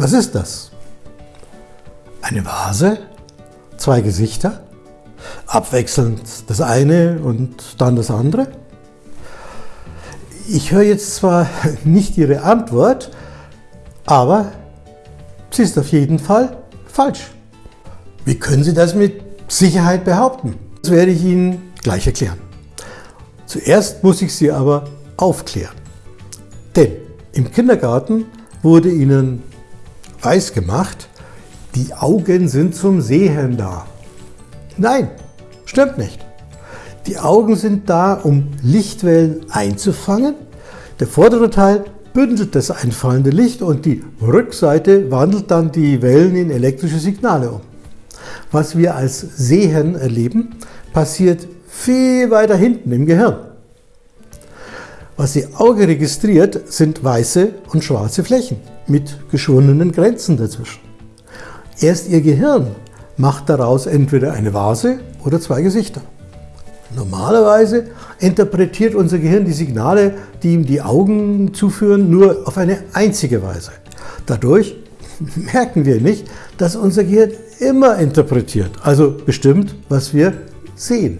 Was ist das? Eine Vase? Zwei Gesichter? Abwechselnd das eine und dann das andere? Ich höre jetzt zwar nicht Ihre Antwort, aber sie ist auf jeden Fall falsch. Wie können Sie das mit Sicherheit behaupten? Das werde ich Ihnen gleich erklären. Zuerst muss ich Sie aber aufklären. Denn im Kindergarten wurde Ihnen weiß gemacht, die Augen sind zum Sehen da. Nein, stimmt nicht. Die Augen sind da, um Lichtwellen einzufangen. Der vordere Teil bündelt das einfallende Licht und die Rückseite wandelt dann die Wellen in elektrische Signale um. Was wir als Sehen erleben, passiert viel weiter hinten im Gehirn. Was Ihr Auge registriert, sind weiße und schwarze Flächen mit geschwundenen Grenzen dazwischen. Erst Ihr Gehirn macht daraus entweder eine Vase oder zwei Gesichter. Normalerweise interpretiert unser Gehirn die Signale, die ihm die Augen zuführen, nur auf eine einzige Weise. Dadurch merken wir nicht, dass unser Gehirn immer interpretiert, also bestimmt, was wir sehen.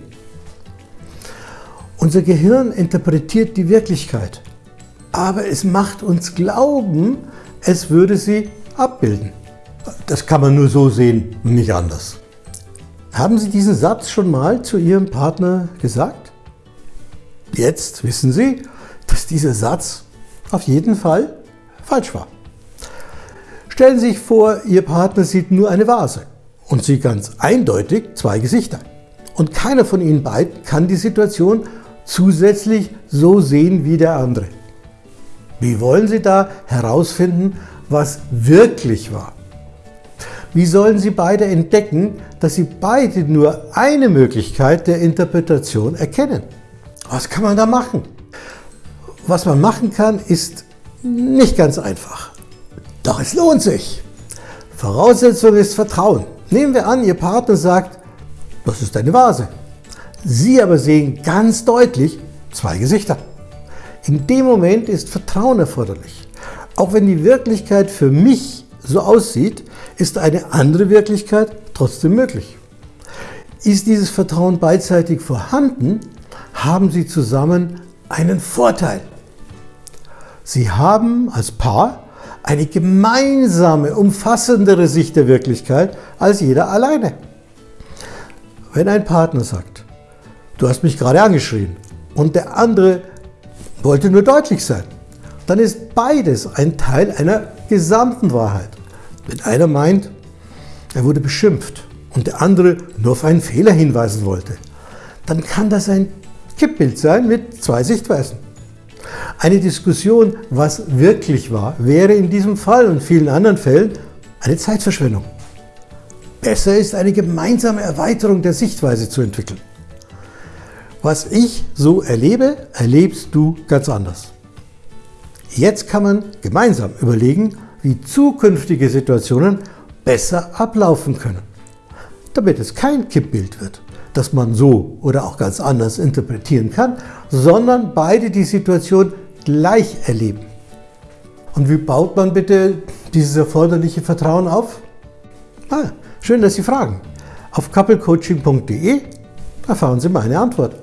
Unser Gehirn interpretiert die Wirklichkeit, aber es macht uns glauben, es würde sie abbilden. Das kann man nur so sehen, nicht anders. Haben Sie diesen Satz schon mal zu Ihrem Partner gesagt? Jetzt wissen Sie, dass dieser Satz auf jeden Fall falsch war. Stellen Sie sich vor, Ihr Partner sieht nur eine Vase und Sie ganz eindeutig zwei Gesichter. Und keiner von Ihnen beiden kann die Situation zusätzlich so sehen wie der andere. Wie wollen Sie da herausfinden, was wirklich war? Wie sollen Sie beide entdecken, dass Sie beide nur eine Möglichkeit der Interpretation erkennen? Was kann man da machen? Was man machen kann, ist nicht ganz einfach. Doch es lohnt sich. Voraussetzung ist Vertrauen. Nehmen wir an, Ihr Partner sagt, das ist eine Vase. Sie aber sehen ganz deutlich zwei Gesichter. In dem Moment ist Vertrauen erforderlich. Auch wenn die Wirklichkeit für mich so aussieht, ist eine andere Wirklichkeit trotzdem möglich. Ist dieses Vertrauen beidseitig vorhanden, haben Sie zusammen einen Vorteil. Sie haben als Paar eine gemeinsame, umfassendere Sicht der Wirklichkeit als jeder alleine. Wenn ein Partner sagt, du hast mich gerade angeschrien und der andere wollte nur deutlich sein, dann ist beides ein Teil einer gesamten Wahrheit. Wenn einer meint, er wurde beschimpft und der andere nur auf einen Fehler hinweisen wollte, dann kann das ein Kippbild sein mit zwei Sichtweisen. Eine Diskussion, was wirklich war, wäre in diesem Fall und vielen anderen Fällen eine Zeitverschwendung. Besser ist eine gemeinsame Erweiterung der Sichtweise zu entwickeln. Was ich so erlebe, erlebst du ganz anders. Jetzt kann man gemeinsam überlegen, wie zukünftige Situationen besser ablaufen können, damit es kein Kippbild wird, das man so oder auch ganz anders interpretieren kann, sondern beide die Situation gleich erleben. Und wie baut man bitte dieses erforderliche Vertrauen auf? Ah, schön, dass Sie fragen. Auf couplecoaching.de erfahren Sie meine Antwort.